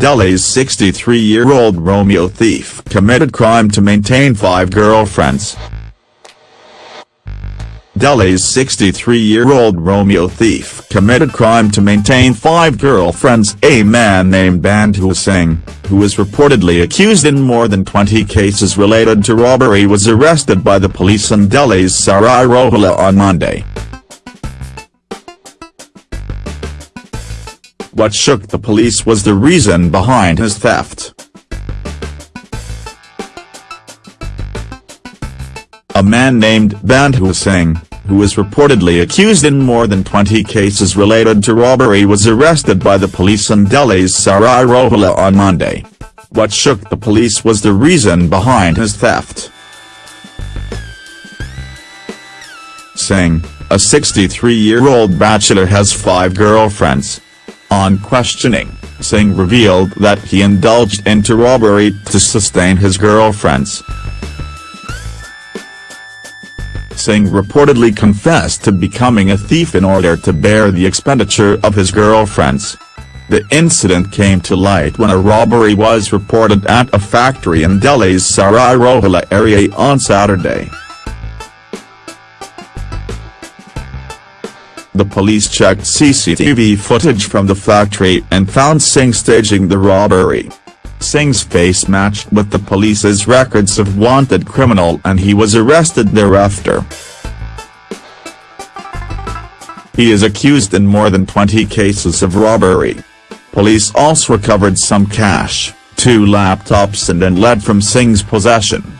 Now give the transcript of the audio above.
Delhi's 63-year-old Romeo thief committed crime to maintain five girlfriends. Delhi's 63-year-old Romeo thief committed crime to maintain five girlfriends. A man named Bandhu Singh, who was reportedly accused in more than 20 cases related to robbery was arrested by the police in Delhi's Sarai Rohilla on Monday. What shook the police was the reason behind his theft. A man named Bandhu Singh, who was reportedly accused in more than 20 cases related to robbery was arrested by the police in Delhi's Sarai Rohilla on Monday. What shook the police was the reason behind his theft. Singh, a 63-year-old bachelor has five girlfriends. On questioning, Singh revealed that he indulged into robbery to sustain his girlfriends. Singh reportedly confessed to becoming a thief in order to bear the expenditure of his girlfriends. The incident came to light when a robbery was reported at a factory in Delhi's Sarai Rohilla area on Saturday. The police checked CCTV footage from the factory and found Singh staging the robbery. Singh's face matched with the police's records of wanted criminal and he was arrested thereafter. He is accused in more than 20 cases of robbery. Police also recovered some cash, two laptops and an lead from Singh's possession.